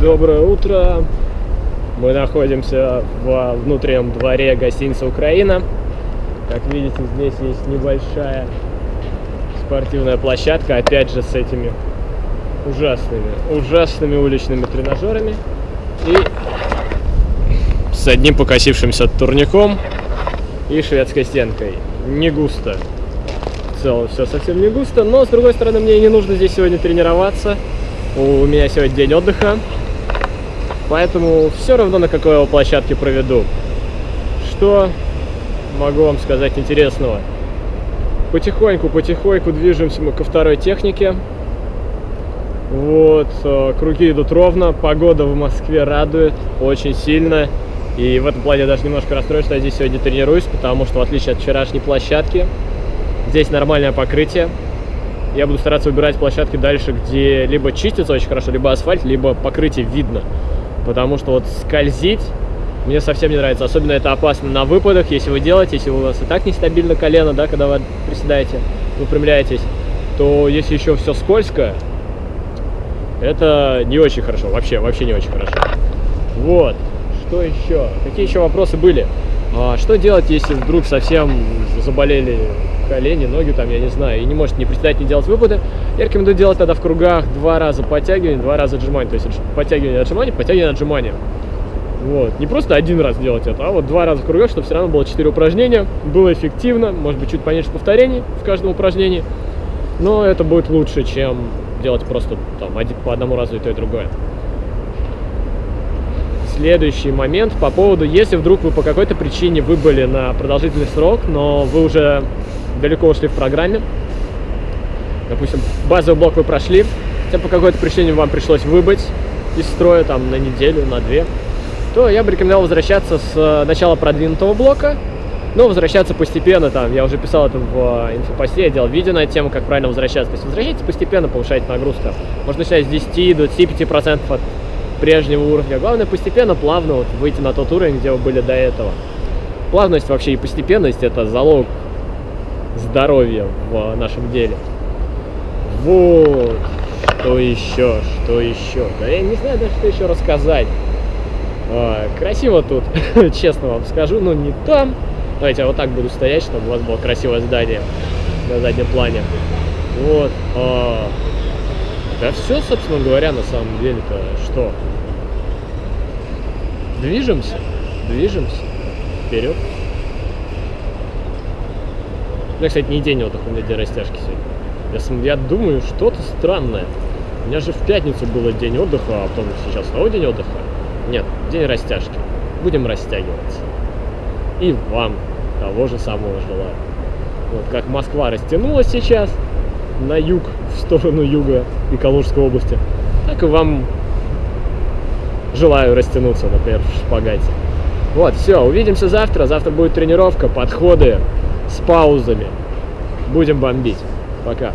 Доброе утро. Мы находимся во внутреннем дворе гостиницы Украина. Как видите, здесь есть небольшая спортивная площадка, опять же с этими ужасными, ужасными уличными тренажерами и с одним покосившимся турником и шведской стенкой. Не густо. В целом все совсем не густо, но с другой стороны мне не нужно здесь сегодня тренироваться. У меня сегодня день отдыха, поэтому все равно на какой я площадке проведу. Что могу вам сказать интересного? Потихоньку-потихоньку движемся мы ко второй технике. Вот, э, круги идут ровно, погода в Москве радует очень сильно. И в этом плане я даже немножко расстроен, что я здесь сегодня тренируюсь, потому что в отличие от вчерашней площадки, здесь нормальное покрытие. Я буду стараться выбирать площадки дальше, где либо чистится очень хорошо, либо асфальт, либо покрытие видно. Потому что вот скользить мне совсем не нравится. Особенно это опасно на выпадах, если вы делаете, если у вас и так нестабильно колено, да, когда вы приседаете, выпрямляетесь, то если еще все скользко, это не очень хорошо, вообще, вообще не очень хорошо. Вот, что еще? Какие еще вопросы были? А, что делать, если вдруг совсем заболели колени, ноги, там, я не знаю, и не может не приседать, не делать выпады? Я рекомендую делать тогда в кругах два раза подтягивание, два раза отжимание. То есть подтягивание, отжимание, подтягивание, отжимание. Вот. Не просто один раз делать это, а вот два раза в кругах, чтобы все равно было 4 упражнения, было эффективно, может быть, чуть поменьше повторений в каждом упражнении, но это будет лучше, чем делать просто там по одному разу и то, и другое. Следующий момент по поводу, если вдруг вы по какой-то причине выбыли на продолжительный срок, но вы уже далеко ушли в программе, допустим, базовый блок вы прошли, хотя по какой-то причине вам пришлось выбыть из строя там на неделю, на две, то я бы рекомендовал возвращаться с э, начала продвинутого блока, но возвращаться постепенно, там, я уже писал это в э, инфопосте, я делал видео на тему, как правильно возвращаться. То есть возвращайтесь постепенно, повышайте нагрузку. Можно начинать с 10 до 25% от прежнего уровня. Главное постепенно, плавно вот, выйти на тот уровень, где вы были до этого. Плавность вообще и постепенность – это залог здоровья в нашем деле. Вот. Что еще? Что еще? Да я не знаю даже, что еще рассказать. А, красиво тут, честно вам скажу, но не там. Давайте я вот так буду стоять, чтобы у вас было красивое здание на заднем плане. Вот. А, да все, собственно говоря, на самом деле-то что? Движемся, движемся вперед. Меня, кстати, не день отдыха, у меня день растяжки сегодня. Я, я думаю, что-то странное. У меня же в пятницу было день отдыха, а потом сейчас снова день отдыха. Нет, день растяжки. Будем растягиваться. И вам того же самого желаю. Вот как Москва растянулась сейчас на юг, в сторону юга и Калужской области, так и вам желаю растянуться, например, в шпагате. Вот, все, увидимся завтра. Завтра будет тренировка, подходы с паузами. Будем бомбить. Пока.